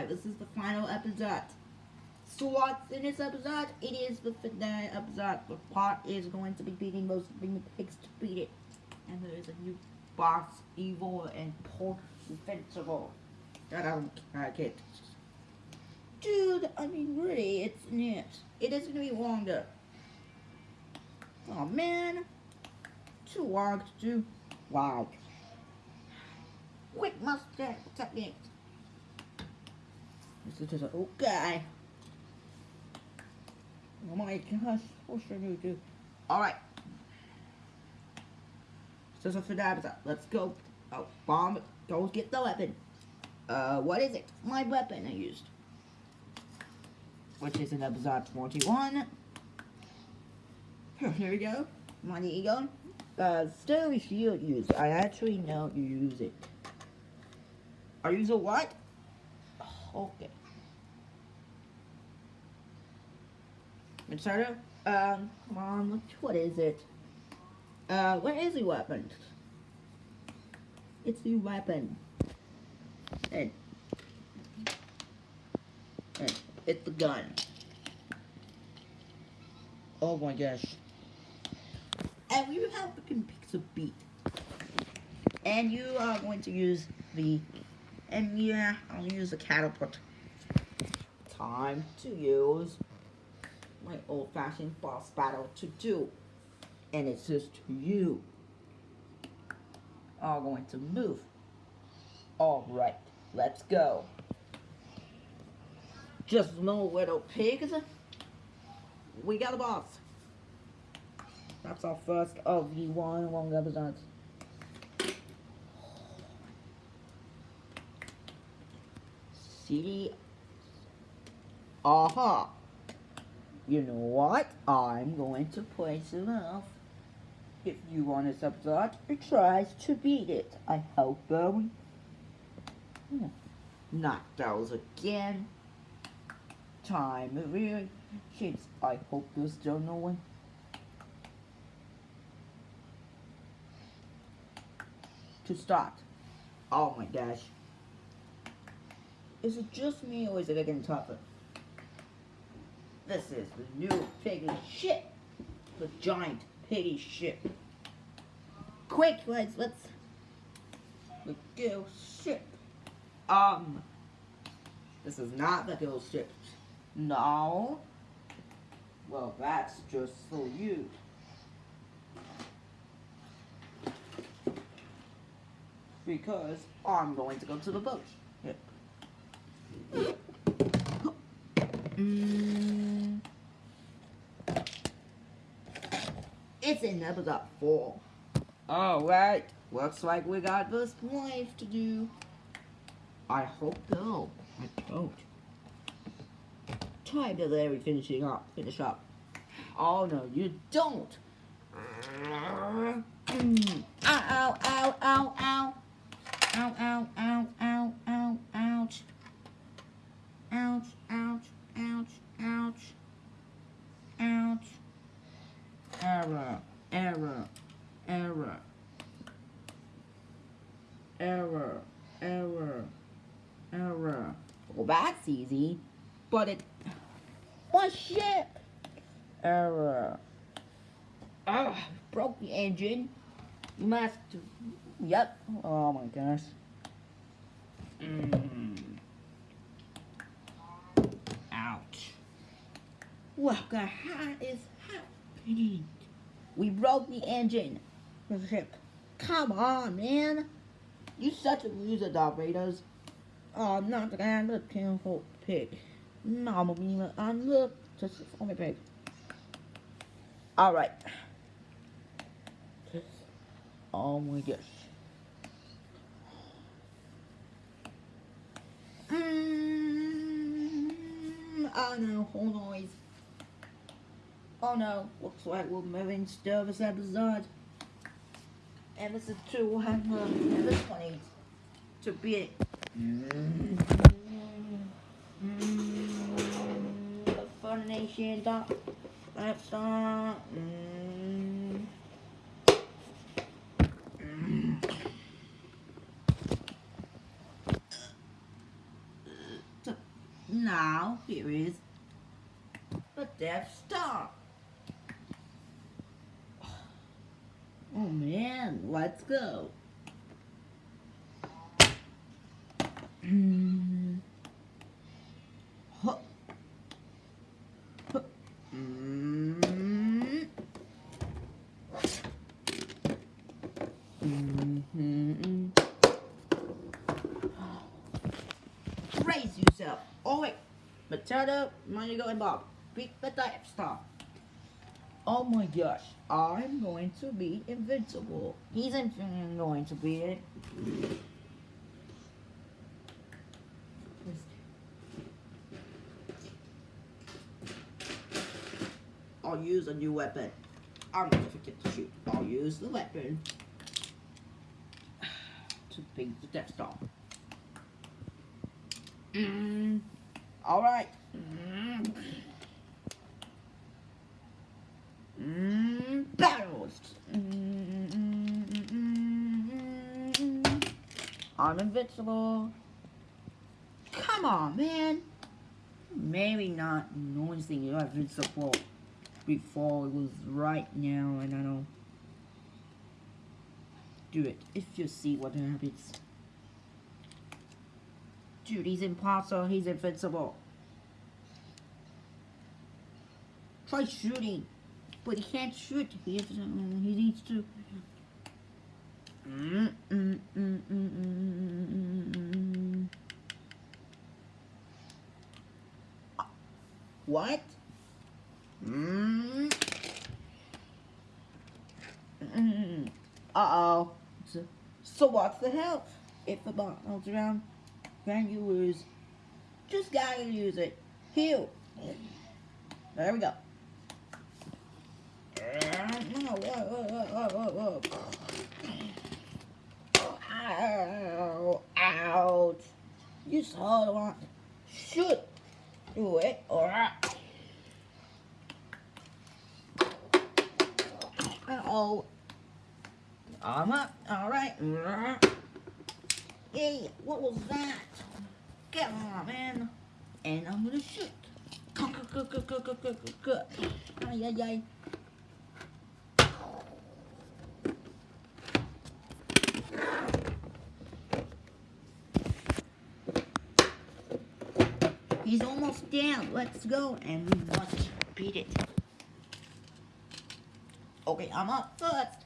Alright, this is the final episode. So what's in this episode? It is the finale episode. The pot is going to be beating most of the pigs to beat it. And there is a new boss, evil and poor invincible. I don't I get. Dude, I mean really, it's it. It is gonna be longer. Oh man. Too long to do. Wow. Quick mustache technique. This is okay. Oh my gosh, what should I do? Alright. So, so for that, let's go. Oh, bomb, go get the weapon. Uh, what is it? My weapon I used. Which is in episode 41. Here we go. My ego. Uh, still shield used. I actually know you use it. I use a what? Okay. Inserter? Um, come on, what is it? Uh, where is the weapon? It's the weapon. And, and it's the gun. Oh my gosh. And we have the pixel beat. And you are going to use the and yeah, I'll use the catapult. Time to use my old-fashioned boss battle to do. And it's just you all going to move. Alright, let's go. Just no little pigs. We got a boss. That's our first of the one long episodes. Aha! You know what? I'm going to play some else. If you want to subscribe, it tries to beat it. I hope. Hmm. Not those again. Time of year. Kids, I hope there's still no one. To start. Oh my gosh. Is it just me or is it getting tougher? This is the new piggy ship. The giant piggy ship. Quick, let's let's the gill ship. Um this is not the gill ship. No. Well that's just for you. Because I'm going to go to the boat. Mm. It's in episode 4. Alright, looks like we got this life to do. I hope no. I don't. Time to let me finishing up. Finish up. Oh no, you don't. Ow, ow, ow, ow. Ow, ow, ow, ow, ow, ouch. Ouch, ouch, ouch, ouch. Ouch. Error, error, error. Error, error, error. Well, that's easy. But it... What shit? Error. Ah, broke the engine. You must... Yep. Oh my gosh. Mm. Ouch. What the heck is happening? We broke the engine. The ship. Come on, man. You such a loser, Darth Oh, I'm not the guy look careful pig. No, Mama, I'm look just me pig. Alright. Oh my gosh. Mm, oh no, hold noise. Oh no, looks like we're moving this episode. And this is two hundred, and this one needs to be mm, the Funimation dot uh mm, mm. now here is the Death Star. Oh man, let's go. Brace yourself. Oh wait, Potato, Monica, and Bob. The Death Star. Oh my gosh, I'm going to be invincible. He's in- going to be it. I'll use a new weapon. I'm going to forget to shoot. I'll use the weapon to beat the Death Star. Mm. All right. Mm. Battles. I'm invincible. Come on, man. Maybe not noticing you're invincible before it was right now, and I don't do it if you see what happens. Dude, he's impossible. He's invincible. Try shooting. But he can't shoot. He, has, um, he needs to. Mm, mm, mm, mm, mm, mm, mm, mm. Uh, What? Mm. Mm. Uh oh. So, so what's the help? If the bottle's around, then you lose. Just gotta use it. Heal. There we go. Ow, ouch. You saw the one. Shoot. Do it. Alright. Uh-oh. I'm up. Alright. Hey, what was that? Get on, man. And I'm gonna shoot. Ay, ay, ay. He's almost down. Let's go. And we must beat it. Okay, I'm up first.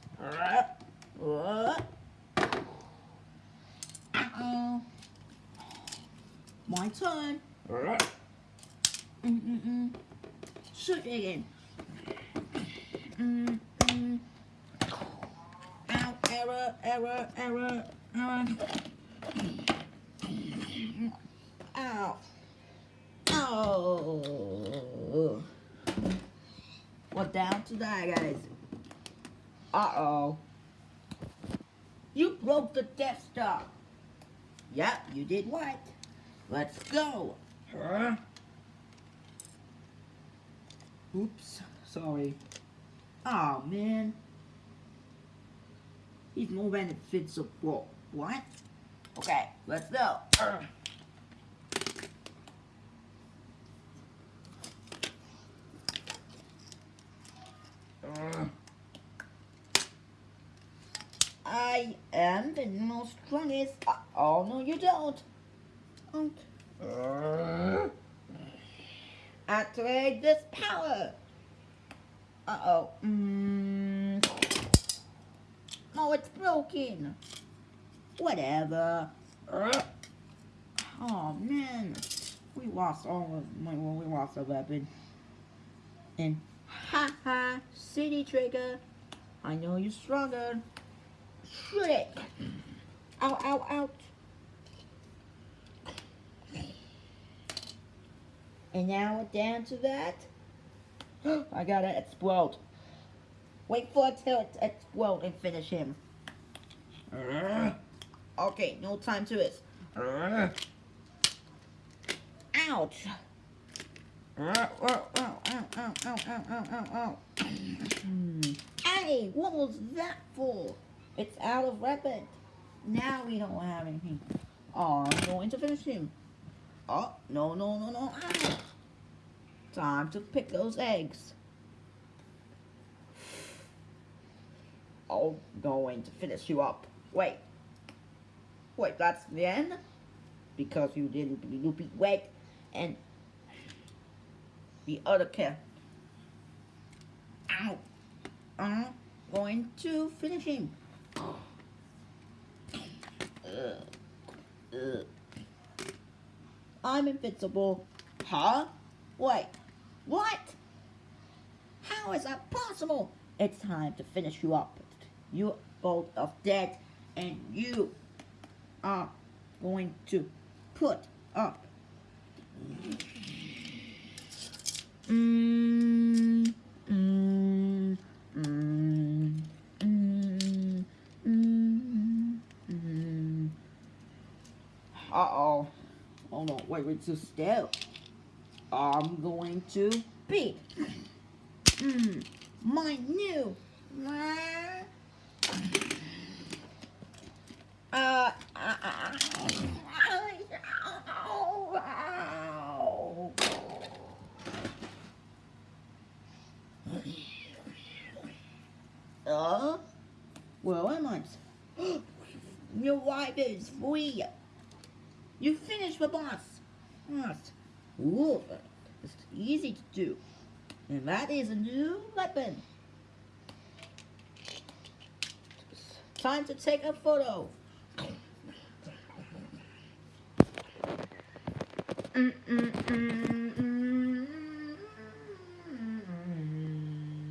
Uh-oh. My turn. Mm-mm-mm. Shoot again. Mm-mm. Ow, error, error, error, error. Ow. Oh. We're down to die, guys. Uh-oh. You broke the Death Star. Yep, you did what? Let's go. Huh? Oops, sorry. Oh man. He's more than a fits of what? What? Okay, let's go. Urgh. I am the most strongest. Oh no, you don't. don't. Activate this power. Uh oh. Mm. It's broken. Whatever. Oh man, we lost all of my. Well, we lost a weapon. And ha ha, city trigger. I know you're stronger. Shoot it. Ow, ow, ouch. And now we're down to that. I gotta explode. Wait for it till it explode and finish him. Okay, no time to it. Ouch. Hey, what was that for? It's out of weapon. Now we don't have anything. Oh, I'm going to finish him. Oh, no, no, no, no. Ah. Time to pick those eggs. I'm going to finish you up. Wait. Wait, that's the end? Because you didn't be loopy wait and the other cat. Ow. I'm going to finish him. I'm invincible. Huh? Wait. What? How is that possible? It's time to finish you up. You both are dead, and you are going to put up. Mm, mm, mm. Uh-oh. Oh no, wait, wait, so still. I'm going to beat mm, my new uh, uh, uh, uh, well, am I? Your wife is free. You finished the boss. Yes. Ooh, it's easy to do. And that is a new weapon. Time to take a photo. Mm -mm -mm.